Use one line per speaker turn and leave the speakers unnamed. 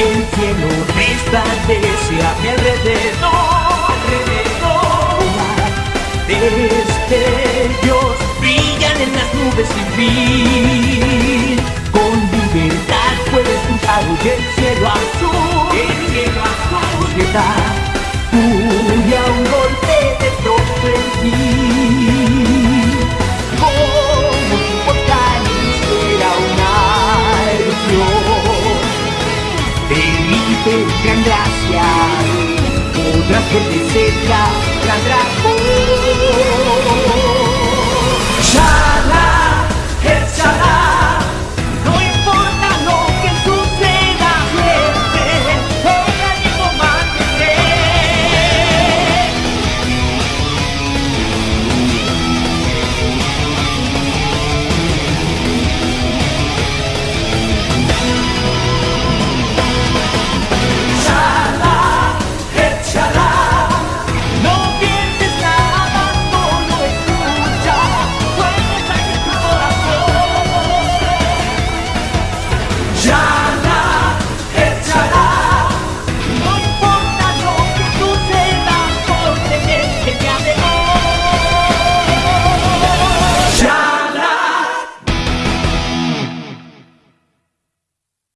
El cielo resplandece a mi alrededor, alrededor. Destellos brillan en las nubes sin fin. Con libertad puedes cruzar hoy el cielo azul, el cielo azul. Llega furia, un golpe de pronto en ti. Felipe, gran otra dragón.